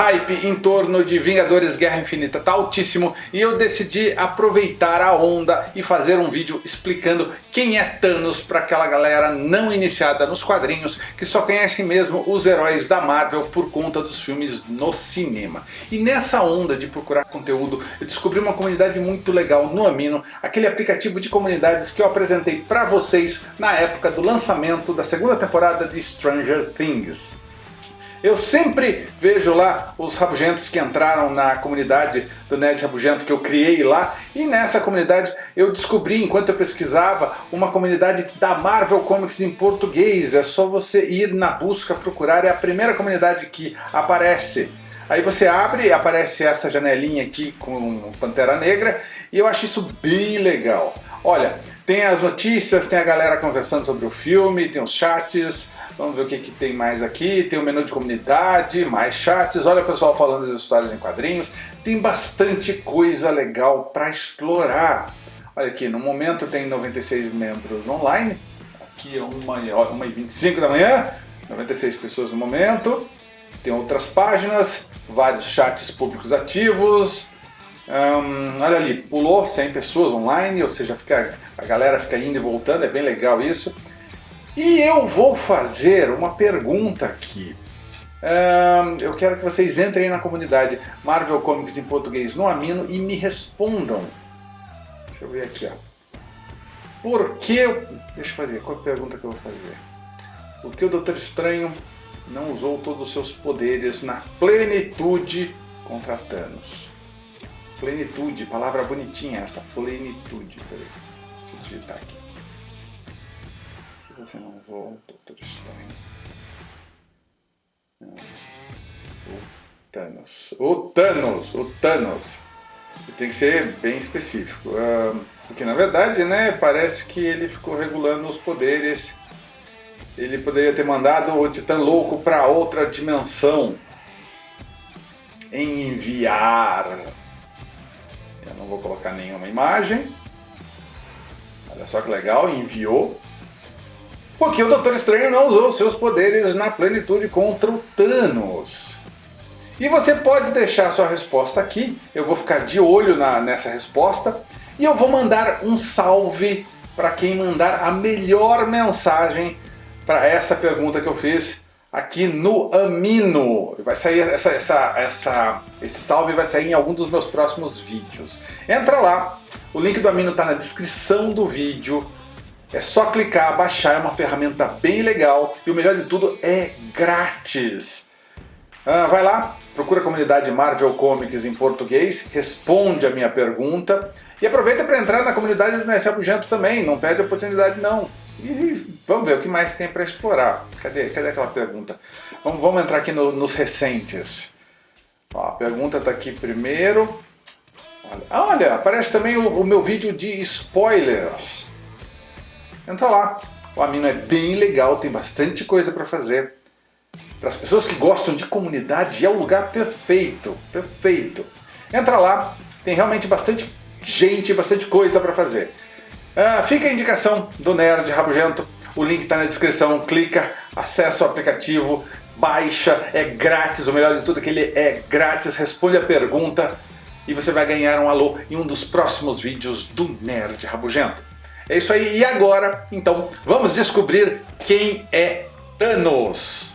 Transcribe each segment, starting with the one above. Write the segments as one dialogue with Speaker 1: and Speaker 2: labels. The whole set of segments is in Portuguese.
Speaker 1: hype em torno de Vingadores Guerra Infinita está altíssimo e eu decidi aproveitar a onda e fazer um vídeo explicando quem é Thanos para aquela galera não iniciada nos quadrinhos que só conhecem mesmo os heróis da Marvel por conta dos filmes no cinema. E nessa onda de procurar conteúdo eu descobri uma comunidade muito legal no Amino, aquele aplicativo de comunidades que eu apresentei para vocês na época do lançamento da segunda temporada de Stranger Things. Eu sempre vejo lá os rabugentos que entraram na comunidade do Nerd Rabugento que eu criei lá e nessa comunidade eu descobri, enquanto eu pesquisava, uma comunidade da Marvel Comics em português. É só você ir na busca, procurar, é a primeira comunidade que aparece. Aí você abre e aparece essa janelinha aqui com Pantera Negra e eu acho isso bem legal. Olha, tem as notícias, tem a galera conversando sobre o filme, tem os chats, Vamos ver o que, que tem mais aqui. Tem o menu de comunidade, mais chats. Olha o pessoal falando das histórias em quadrinhos. Tem bastante coisa legal para explorar. Olha aqui, no momento tem 96 membros online. Aqui é 1h25 da manhã. 96 pessoas no momento. Tem outras páginas, vários chats públicos ativos. Olha ali, pulou 100 pessoas online, ou seja, fica, a galera fica indo e voltando, é bem legal isso. E eu vou fazer uma pergunta aqui. eu quero que vocês entrem na comunidade Marvel Comics em português no Amino e me respondam. Deixa eu ver aqui. Ó. Por que... Deixa eu fazer. Qual é a pergunta que eu vou fazer? Por que o Doutor Estranho não usou todos os seus poderes na plenitude contra Thanos? Plenitude, palavra bonitinha essa, plenitude. Peraí, deixa eu digitar aqui você não usou Doutor Estranho. O Thanos. O Thanos! O Thanos! Tem que ser bem específico. porque na verdade, né, parece que ele ficou regulando os poderes. Ele poderia ter mandado o Titã Louco para outra dimensão. Enviar. Não vou colocar nenhuma imagem. Olha só que legal, enviou. Porque o Doutor Estranho não usou seus poderes na plenitude contra o Thanos. E você pode deixar sua resposta aqui, eu vou ficar de olho na, nessa resposta, e eu vou mandar um salve para quem mandar a melhor mensagem para essa pergunta que eu fiz aqui no Amino. Vai sair essa, essa, essa, esse salve vai sair em algum dos meus próximos vídeos. Entra lá, o link do Amino está na descrição do vídeo. É só clicar, baixar, é uma ferramenta bem legal e o melhor de tudo é grátis. Ah, vai lá, procura a comunidade Marvel Comics em português, responde a minha pergunta e aproveita para entrar na comunidade do Mestre Abugento também, não perde a oportunidade não. Vamos ver o que mais tem para explorar. Cadê, cadê aquela pergunta? Vamos, vamos entrar aqui no, nos recentes. Ó, a pergunta está aqui primeiro. Olha, olha, aparece também o, o meu vídeo de spoilers. Entra lá. O Amino é bem legal, tem bastante coisa para fazer. Para as pessoas que gostam de comunidade, é o lugar perfeito, perfeito. Entra lá, tem realmente bastante gente, bastante coisa para fazer. Ah, fica a indicação do Nerd Rabugento, o link está na descrição, clica, acessa o aplicativo, baixa, é grátis, o melhor de tudo é que ele é grátis, responde a pergunta e você vai ganhar um alô em um dos próximos vídeos do Nerd Rabugento. É isso aí. E agora, então, vamos descobrir quem é Thanos.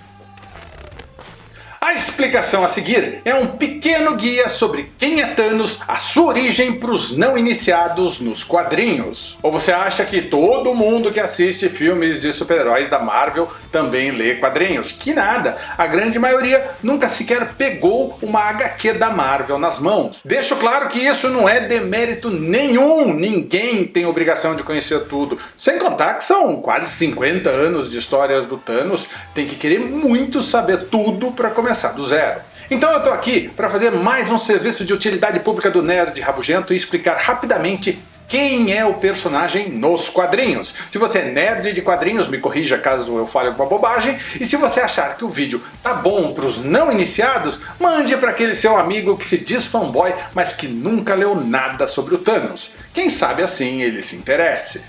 Speaker 1: A explicação a seguir é um pequeno guia sobre quem é Thanos, a sua origem para os não iniciados nos quadrinhos. Ou você acha que todo mundo que assiste filmes de super-heróis da Marvel também lê quadrinhos? Que nada, a grande maioria nunca sequer pegou uma HQ da Marvel nas mãos. Deixo claro que isso não é demérito nenhum, ninguém tem obrigação de conhecer tudo. Sem contar que são quase 50 anos de histórias do Thanos, tem que querer muito saber tudo para começar começar do zero. Então eu estou aqui para fazer mais um serviço de utilidade pública do Nerd Rabugento e explicar rapidamente quem é o personagem nos quadrinhos. Se você é nerd de quadrinhos, me corrija caso eu fale alguma bobagem. E se você achar que o vídeo tá bom para os não iniciados, mande para aquele seu amigo que se diz fanboy, mas que nunca leu nada sobre o Thanos. Quem sabe assim ele se interesse.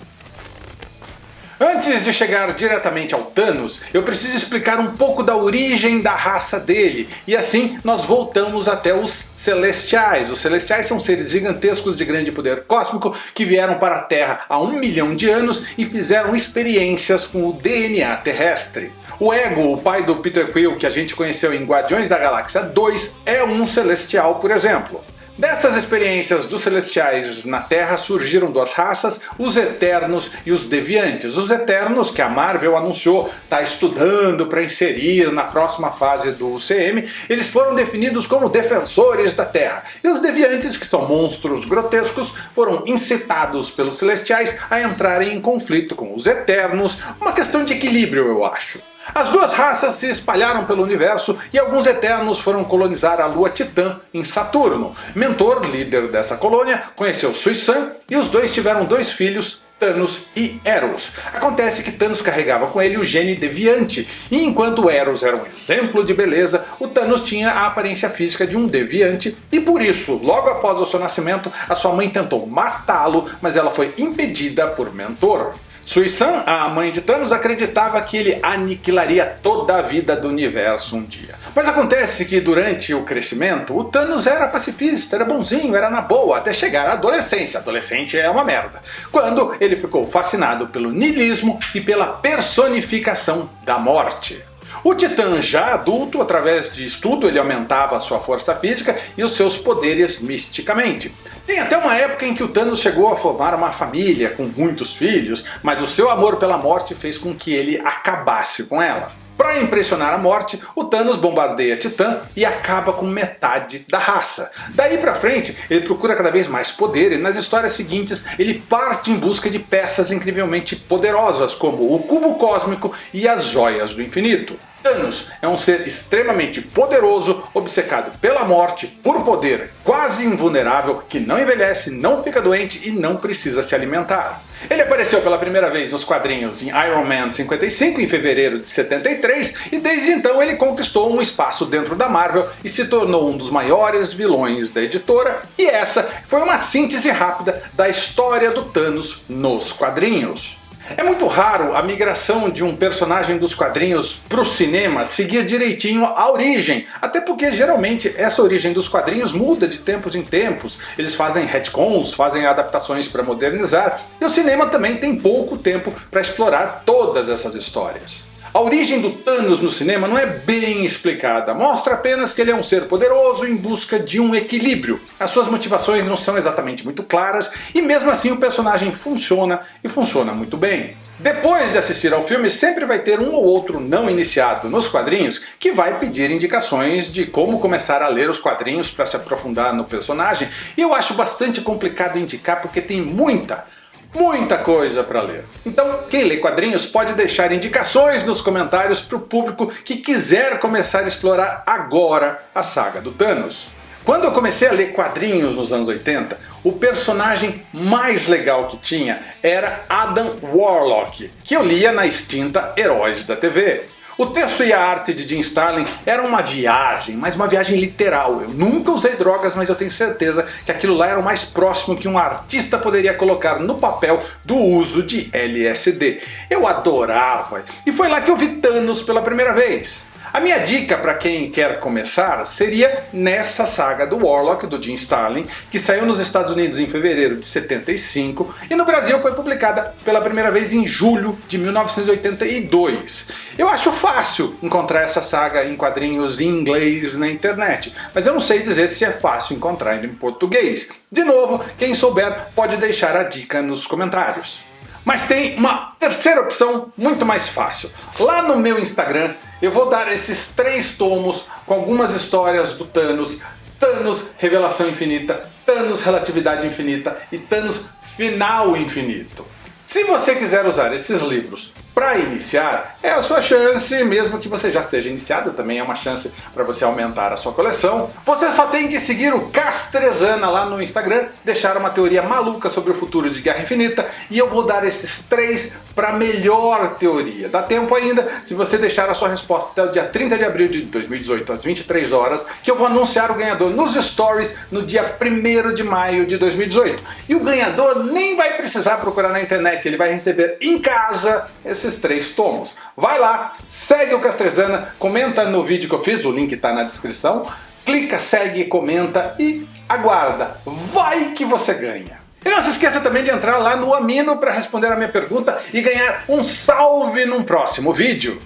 Speaker 1: Antes de chegar diretamente ao Thanos, eu preciso explicar um pouco da origem da raça dele, e assim nós voltamos até os Celestiais. Os Celestiais são seres gigantescos de grande poder cósmico que vieram para a Terra há um milhão de anos e fizeram experiências com o DNA terrestre. O Ego, o pai do Peter Quill que a gente conheceu em Guardiões da Galáxia 2, é um Celestial por exemplo. Dessas experiências dos Celestiais na Terra surgiram duas raças, os Eternos e os Deviantes. Os Eternos, que a Marvel anunciou está estudando para inserir na próxima fase do UCM, eles foram definidos como defensores da Terra. E os Deviantes, que são monstros grotescos, foram incitados pelos Celestiais a entrarem em conflito com os Eternos, uma questão de equilíbrio eu acho. As duas raças se espalharam pelo universo e alguns Eternos foram colonizar a lua Titã em Saturno. Mentor, líder dessa colônia, conheceu Suisan e os dois tiveram dois filhos, Thanos e Eros. Acontece que Thanos carregava com ele o gene deviante, e enquanto Eros era um exemplo de beleza, o Thanos tinha a aparência física de um deviante, e por isso, logo após o seu nascimento, a sua mãe tentou matá-lo, mas ela foi impedida por Mentor. Suisan, a mãe de Thanos, acreditava que ele aniquilaria toda a vida do universo um dia. Mas acontece que durante o crescimento, o Thanos era pacifista, era bonzinho, era na boa, até chegar à adolescência. Adolescente é uma merda. Quando ele ficou fascinado pelo niilismo e pela personificação da morte. O Titã já adulto, através de estudo, ele aumentava a sua força física e os seus poderes misticamente. Tem até uma época em que o Thanos chegou a formar uma família com muitos filhos, mas o seu amor pela morte fez com que ele acabasse com ela. Para impressionar a morte, o Thanos bombardeia Titã e acaba com metade da raça. Daí pra frente, ele procura cada vez mais poder e nas histórias seguintes ele parte em busca de peças incrivelmente poderosas como o Cubo Cósmico e as Joias do Infinito. Thanos é um ser extremamente poderoso, obcecado pela morte, por poder, quase invulnerável, que não envelhece, não fica doente e não precisa se alimentar. Ele apareceu pela primeira vez nos quadrinhos em Iron Man 55 em fevereiro de 73 e desde então ele conquistou um espaço dentro da Marvel e se tornou um dos maiores vilões da editora e essa foi uma síntese rápida da história do Thanos nos quadrinhos. É muito raro a migração de um personagem dos quadrinhos para o cinema seguir direitinho a origem, até porque geralmente essa origem dos quadrinhos muda de tempos em tempos, eles fazem retcons, fazem adaptações para modernizar, e o cinema também tem pouco tempo para explorar todas essas histórias. A origem do Thanos no cinema não é bem explicada, mostra apenas que ele é um ser poderoso em busca de um equilíbrio. As suas motivações não são exatamente muito claras e mesmo assim o personagem funciona e funciona muito bem. Depois de assistir ao filme, sempre vai ter um ou outro não iniciado nos quadrinhos que vai pedir indicações de como começar a ler os quadrinhos para se aprofundar no personagem. E eu acho bastante complicado indicar porque tem muita, muita coisa para ler. Então quem lê quadrinhos pode deixar indicações nos comentários para o público que quiser começar a explorar agora a saga do Thanos. Quando eu comecei a ler quadrinhos nos anos 80, o personagem mais legal que tinha era Adam Warlock, que eu lia na extinta Heróis da TV. O texto e a arte de Jim Starlin eram uma viagem, mas uma viagem literal. Eu nunca usei drogas, mas eu tenho certeza que aquilo lá era o mais próximo que um artista poderia colocar no papel do uso de LSD. Eu adorava, e foi lá que eu vi Thanos pela primeira vez. A minha dica para quem quer começar seria nessa saga do Warlock, do Jim Starlin, que saiu nos Estados Unidos em fevereiro de 75 e no Brasil foi publicada pela primeira vez em julho de 1982. Eu acho fácil encontrar essa saga em quadrinhos em inglês na internet, mas eu não sei dizer se é fácil encontrar em português. De novo, quem souber pode deixar a dica nos comentários. Mas tem uma terceira opção muito mais fácil. Lá no meu Instagram eu vou dar esses três tomos com algumas histórias do Thanos, Thanos Revelação Infinita, Thanos Relatividade Infinita. E Thanos Final Infinito. Se você quiser usar esses livros para iniciar, é a sua chance, mesmo que você já seja iniciado, também é uma chance para você aumentar a sua coleção. Você só tem que seguir o Castrezana lá no Instagram, deixar uma teoria maluca sobre o futuro de Guerra Infinita, e eu vou dar esses três para melhor teoria. Dá tempo ainda se você deixar a sua resposta até o dia 30 de abril de 2018 às 23 horas, que eu vou anunciar o ganhador nos stories no dia 1 de maio de 2018. E o ganhador nem vai precisar procurar na internet, ele vai receber em casa esses três tomos. Vai lá, segue o Castrezana, comenta no vídeo que eu fiz, o link está na descrição, clica, segue, comenta e aguarda. Vai que você ganha! E não se esqueça também de entrar lá no Amino para responder a minha pergunta e ganhar um salve num próximo vídeo.